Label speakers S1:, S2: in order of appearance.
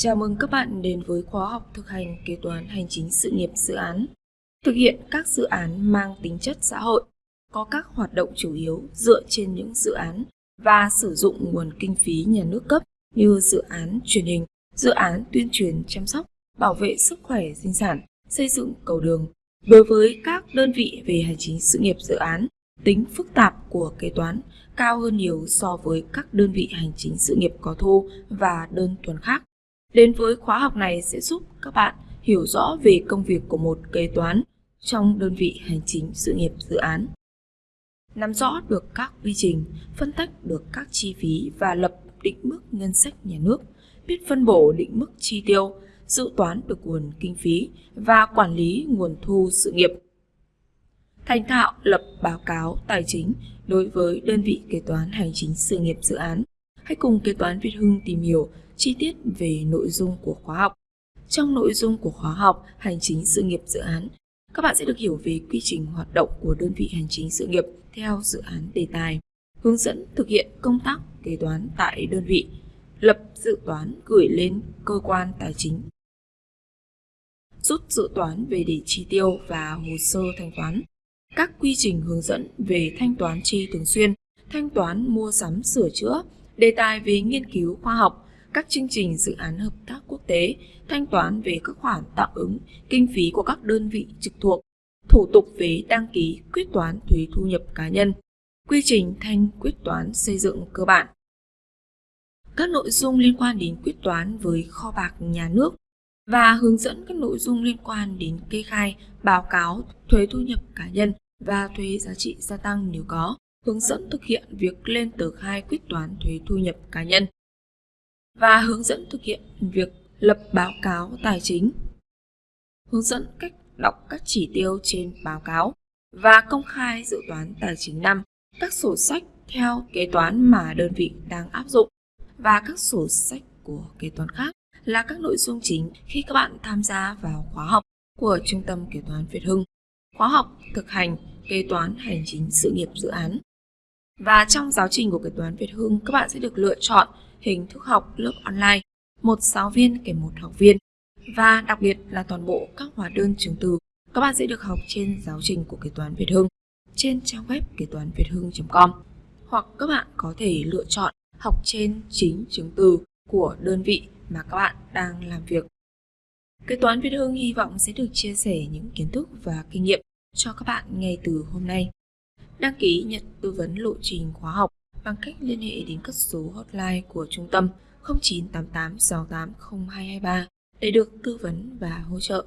S1: Chào mừng các bạn đến với khóa học thực hành kế toán hành chính sự nghiệp dự án. Thực hiện các dự án mang tính chất xã hội, có các hoạt động chủ yếu dựa trên những dự án và sử dụng nguồn kinh phí nhà nước cấp như dự án truyền hình, dự án tuyên truyền chăm sóc, bảo vệ sức khỏe sinh sản, xây dựng cầu đường. Đối với các đơn vị về hành chính sự nghiệp dự án, tính phức tạp của kế toán cao hơn nhiều so với các đơn vị hành chính sự nghiệp có thu và đơn thuần khác. Đến với khóa học này sẽ giúp các bạn hiểu rõ về công việc của một kế toán trong đơn vị hành chính sự nghiệp dự án. Nắm rõ được các quy trình, phân tách được các chi phí và lập định mức ngân sách nhà nước, biết phân bổ định mức chi tiêu, dự toán được nguồn kinh phí và quản lý nguồn thu sự nghiệp. Thành thạo lập báo cáo tài chính đối với đơn vị kế toán hành chính sự nghiệp dự án. Hãy cùng kế toán Việt Hưng tìm hiểu chi tiết về nội dung của khóa học. Trong nội dung của khóa học Hành chính sự nghiệp dự án, các bạn sẽ được hiểu về quy trình hoạt động của đơn vị hành chính sự nghiệp theo dự án đề tài, hướng dẫn thực hiện công tác kế toán tại đơn vị, lập dự toán gửi lên cơ quan tài chính, rút dự toán về để chi tiêu và hồ sơ thanh toán, các quy trình hướng dẫn về thanh toán chi thường xuyên, thanh toán mua sắm sửa chữa, đề tài về nghiên cứu khoa học, các chương trình dự án hợp tác quốc tế, thanh toán về các khoản tạm ứng, kinh phí của các đơn vị trực thuộc, thủ tục về đăng ký quyết toán thuế thu nhập cá nhân, quy trình thanh quyết toán xây dựng cơ bản. Các nội dung liên quan đến quyết toán với kho bạc nhà nước và hướng dẫn các nội dung liên quan đến kê khai, báo cáo, thuế thu nhập cá nhân và thuế giá trị gia tăng nếu có, hướng dẫn thực hiện việc lên tờ khai quyết toán thuế thu nhập cá nhân và hướng dẫn thực hiện việc lập báo cáo tài chính. Hướng dẫn cách đọc các chỉ tiêu trên báo cáo và công khai dự toán tài chính năm, các sổ sách theo kế toán mà đơn vị đang áp dụng và các sổ sách của kế toán khác là các nội dung chính khi các bạn tham gia vào khóa học của Trung tâm Kế toán Việt Hưng. Khóa học thực hành kế toán hành chính sự nghiệp dự án. Và trong giáo trình của kế toán Việt Hưng, các bạn sẽ được lựa chọn hình thức học lớp online, một giáo viên kèm một học viên. Và đặc biệt là toàn bộ các hóa đơn chứng từ các bạn sẽ được học trên giáo trình của kế toán Việt Hưng trên trang web kế toán việt hưng.com hoặc các bạn có thể lựa chọn học trên chính chứng từ của đơn vị mà các bạn đang làm việc. Kế toán Việt Hưng hy vọng sẽ được chia sẻ những kiến thức và kinh nghiệm cho các bạn ngay từ hôm nay. Đăng ký nhận tư vấn lộ trình khóa học bằng cách liên hệ đến các số hotline của trung tâm 0988 68 0223 để được tư vấn và hỗ trợ.